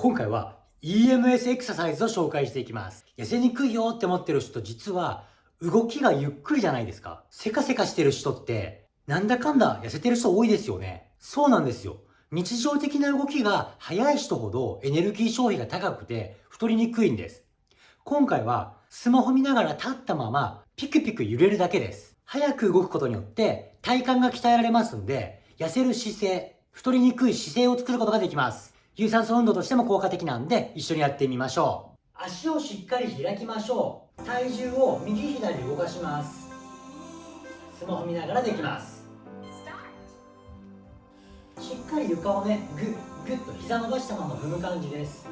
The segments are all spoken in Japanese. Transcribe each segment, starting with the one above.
今回は EMS エクササイズを紹介していきます。痩せにくいよって思ってる人実は動きがゆっくりじゃないですか。せかせかしてる人ってなんだかんだ痩せてる人多いですよね。そうなんですよ。日常的な動きが速い人ほどエネルギー消費が高くて太りにくいんです。今回はスマホ見ながら立ったままピクピク揺れるだけです。早く動くことによって体幹が鍛えられますんで痩せる姿勢、太りにくい姿勢を作ることができます。有酸素運動としても効果的なんで一緒にやってみましょう。足をしっかり開きましょう。体重を右左動かします。スマホ見ながらできます。しっかり床をねグッグッと膝伸ばしたまま踏む感じです。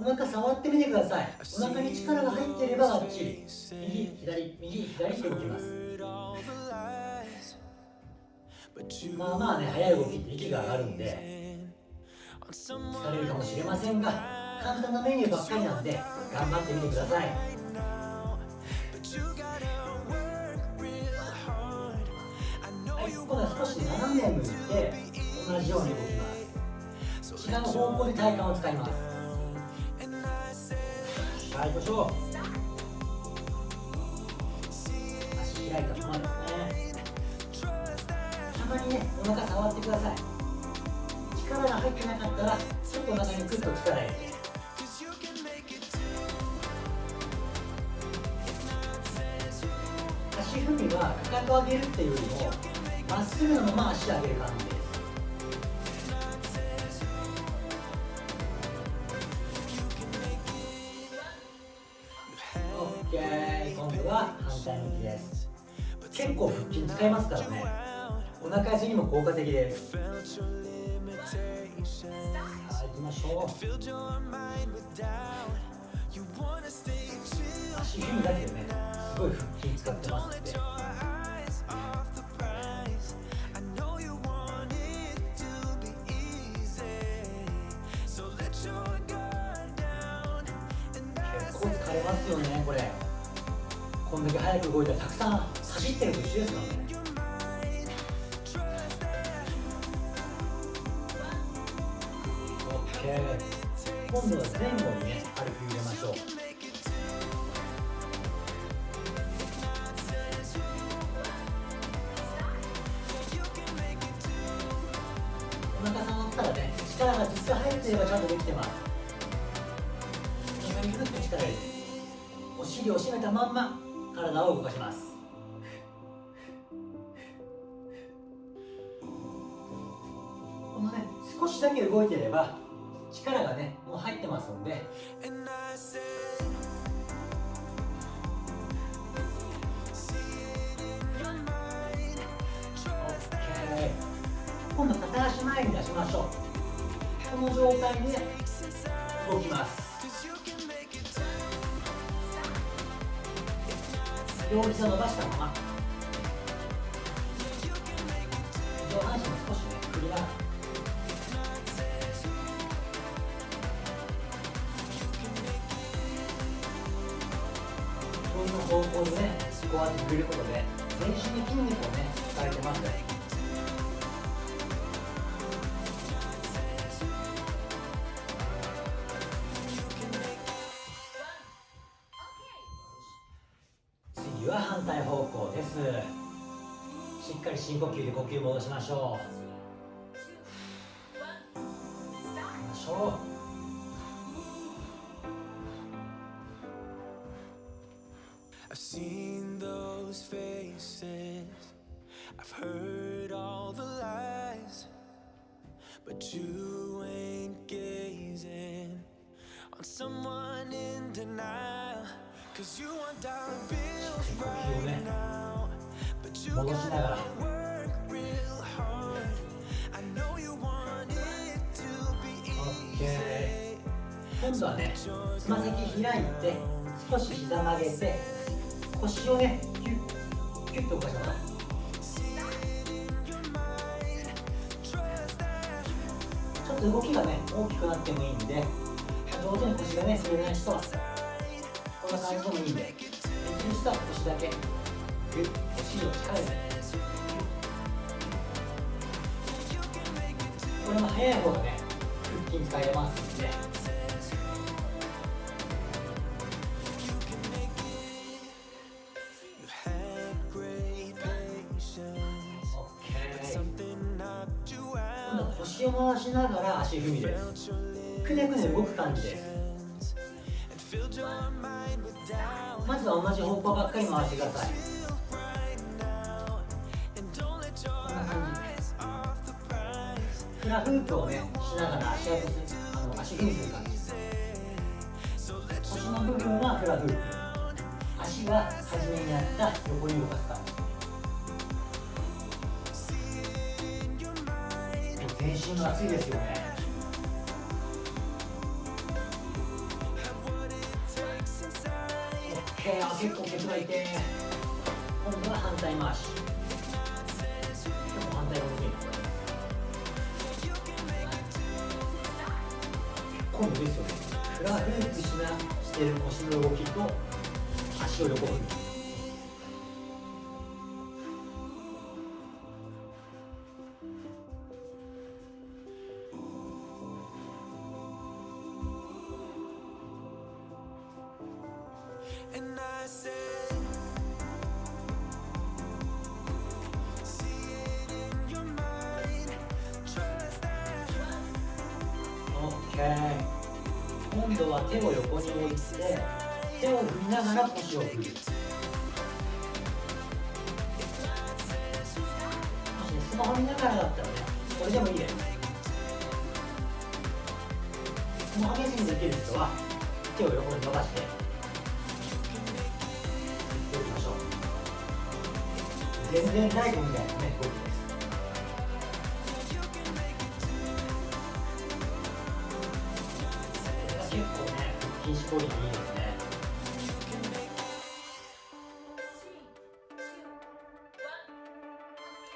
お腹触ってみてください。お腹に力が入っていればバッチリ。右左右左って動きます。まあまあね速い動きって息が上がるんで。疲れるかもしれませんが簡単なメニューばっかりなんで頑張ってみてください。はい今度は少し斜め向いて同じように動きます。違う方向で体幹を使います。はい行きましょう。足開いたままですね。たまにねお腹触ってください。入ってなかったらちょっとお腹にグッと力入れて足踏みはかかと上げるっていうよりもまっすぐのまま足上げる感じです OK 今度は反対向きです。結構腹筋使いますからね。お腹痩せにも効果的で。すきましょう足踏みだけでね。すごい腹筋使ってます結構疲れますよねこれ。こんだけ早く動いたらたくさん走ってると一緒ですからね。今度は前後にね軽く入れましょう。お腹触ったらね力が実際入っていればちゃんとできてます。お腹にグッと力入れてお尻を締めたまんま体を動かします。このね少しだけ動いていれば力がねもう入ってますんで。今度片足前に出しましょう。この状態で動きます。両膝伸ばしたまま。上半身も少しね振りながら方向にねこうやって触れることで全身に筋肉をね使えてますね次は反対方向です。しっかり深呼吸で呼吸戻しましょう。ましょう I've seen those faces I've heard all the lies But you ain't gazing On someone in denial Cause you want dollar bills right now But you gotta work real hard I know you want it to be easy 今度はね、つま先開いて少し膝曲げて 腰をねキュッキュッと動かしながらちょっと動きがね大きくなってもいいんで上手に腰がね振れない人はこんな感じでもいいんでできる人は腰だけ。グッお尻を力入れて。これも速い方がね腹筋使えますんで。腰を回しながら足踏みです。くねくね動く感じです。まずは同じ方向ばっかり回してください。こんな感じフラフープをねしながら足跡すあの足踏みする感じ腰の部分はフラフープ。足は初めにやった横に動かす感じ。全身が熱いですよね。OK あ結構ケツがいて今度は反対回し。でも反対が得意今度ですよね。フラフープしなしてる腰の動きと足を横振り今度は手を横に置いて手を振りながら腰を振る。もしねスマホ見ながらだったらねこれでもいいですスマホ見ずにできる人は手を横に伸ばして。全然ライトみたいなね動きです結構ね腹筋絞りにいいですね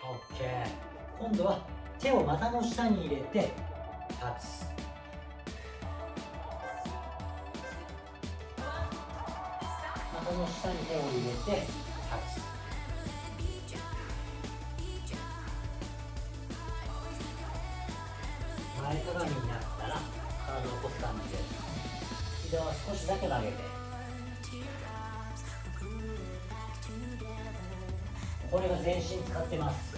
OK 今度は手を股の下に入れて立つ股の下に手を入れて立つ前かがみになったら体を起こす感じで膝は少しだけ曲げてこれが全身使ってます。